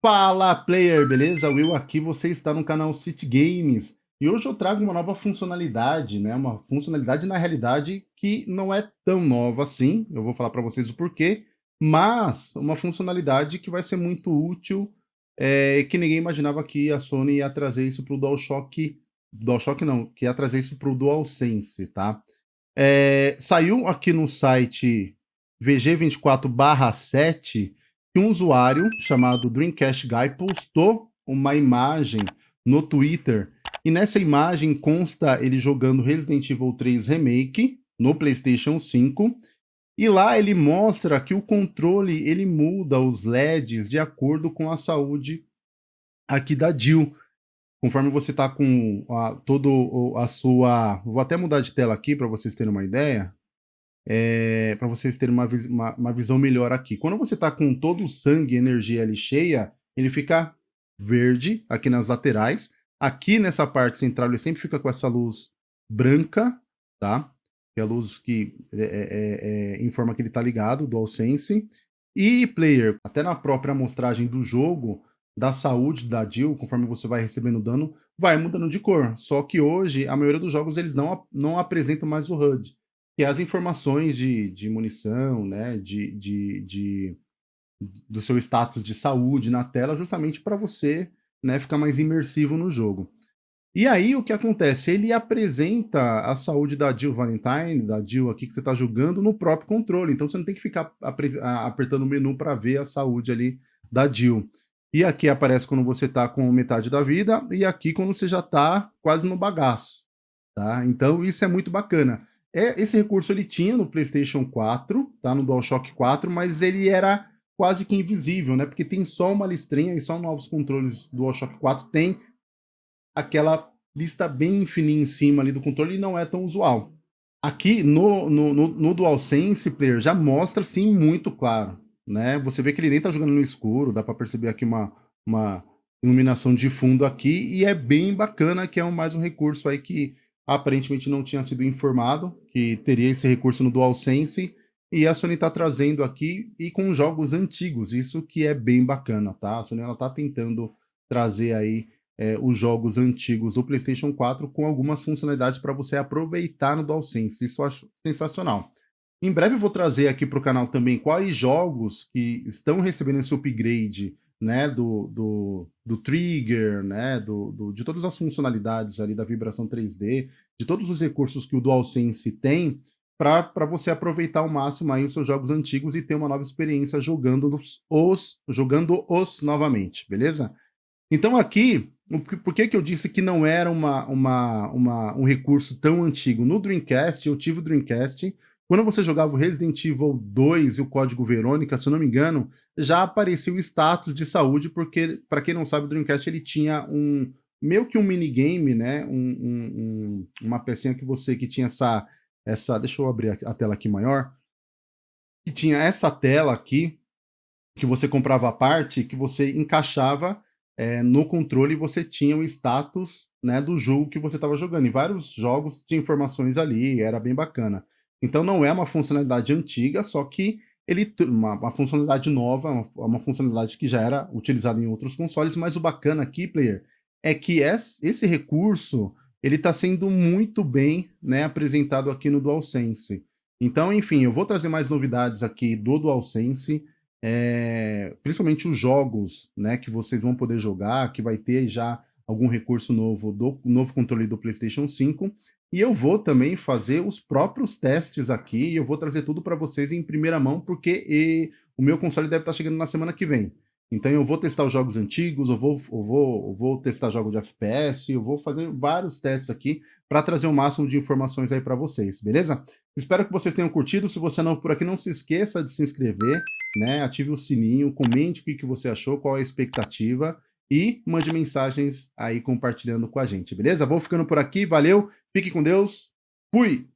Fala player, beleza? Will aqui, você está no canal City Games e hoje eu trago uma nova funcionalidade, né? Uma funcionalidade na realidade que não é tão nova assim, eu vou falar para vocês o porquê, mas uma funcionalidade que vai ser muito útil é, que ninguém imaginava que a Sony ia trazer isso para o DualShock, DualShock não, que ia trazer isso para o DualSense, tá? É, saiu aqui no site VG24/7 que um usuário chamado Dreamcast Guy postou uma imagem no Twitter. E nessa imagem consta ele jogando Resident Evil 3 Remake no PlayStation 5 e lá ele mostra que o controle ele muda os LEDs de acordo com a saúde aqui da Jill. Conforme você está com a, todo a sua... Vou até mudar de tela aqui para vocês terem uma ideia é, para vocês terem uma, uma, uma, visão melhor aqui. Quando você está com todo o sangue e energia ali cheia, ele fica verde aqui nas laterais. Aqui nessa parte central ele sempre fica com essa luz branca, tá? Que é a luz que é, é, é, é informa que ele está ligado, do AllSense. E player, até na própria amostragem do jogo, da saúde da Jill, conforme você vai recebendo dano, vai mudando de cor. Só que hoje, a maioria dos jogos eles não, não apresentam mais o HUD é as informações de, de munição, né, de, de, de, do seu status de saúde na tela, justamente para você né, ficar mais imersivo no jogo. E aí o que acontece? Ele apresenta a saúde da Jill Valentine, da Jill aqui que você está jogando no próprio controle. Então você não tem que ficar apertando o menu para ver a saúde ali da Jill. E aqui aparece quando você está com metade da vida e aqui quando você já está quase no bagaço. Tá? Então isso é muito bacana. É, esse recurso ele tinha no PlayStation 4, tá? No DualShock 4, mas ele era quase que invisível, né? Porque tem só uma listrinha e só novos controles do DualShock 4 tem aquela lista bem fininha em cima ali do controle e não é tão usual. Aqui no, no, no, no DualSense Player já mostra sim muito claro, né? Você vê que ele nem tá jogando no escuro, dá para perceber aqui uma, uma iluminação de fundo aqui e é bem bacana que é mais um recurso aí que aparentemente não tinha sido informado que teria esse recurso no DualSense, e a Sony está trazendo aqui, e com jogos antigos, isso que é bem bacana, tá? A Sony está tentando trazer aí é, os jogos antigos do PlayStation 4 com algumas funcionalidades para você aproveitar no DualSense, isso eu acho sensacional. Em breve eu vou trazer aqui para o canal também quais jogos que estão recebendo esse upgrade né, do, do, do trigger, né, do, do, de todas as funcionalidades ali da vibração 3D, de todos os recursos que o DualSense tem, para você aproveitar ao máximo aí os seus jogos antigos e ter uma nova experiência jogando os, os jogando os novamente, beleza? Então aqui, por que, que eu disse que não era uma, uma, uma, um recurso tão antigo? No Dreamcast, eu tive o Dreamcast, quando você jogava o Resident Evil 2 e o código Verônica, se eu não me engano, já aparecia o status de saúde, porque, para quem não sabe, o Dreamcast ele tinha um meio que um minigame, né? Um, um, um, uma pecinha que você que tinha essa, essa. Deixa eu abrir a tela aqui maior. Que tinha essa tela aqui, que você comprava a parte, que você encaixava é, no controle e você tinha o status né, do jogo que você estava jogando. Em vários jogos tinha informações ali, era bem bacana. Então não é uma funcionalidade antiga, só que ele uma, uma funcionalidade nova, uma, uma, funcionalidade que já era utilizada em outros consoles, mas o bacana aqui, player, é que esse recurso ele está sendo muito bem né, apresentado aqui no DualSense. Então, enfim, eu vou trazer mais novidades aqui do DualSense, é, principalmente os jogos né, que vocês vão poder jogar, que vai ter já algum recurso novo do novo controle do PlayStation 5. E eu vou também fazer os próprios testes aqui, eu vou trazer tudo para vocês em primeira mão, porque e, o meu console deve estar tá chegando na semana que vem. Então eu vou testar os jogos antigos, eu vou, eu vou, eu vou testar jogos de FPS, eu vou fazer vários testes aqui para trazer o máximo de informações aí para vocês, beleza? Espero que vocês tenham curtido, se você não por aqui, não se esqueça de se inscrever, né? ative o sininho, comente o que, que você achou, qual é a expectativa, e mande mensagens aí compartilhando com a gente, beleza? Vou ficando por aqui, valeu, fique com Deus, fui!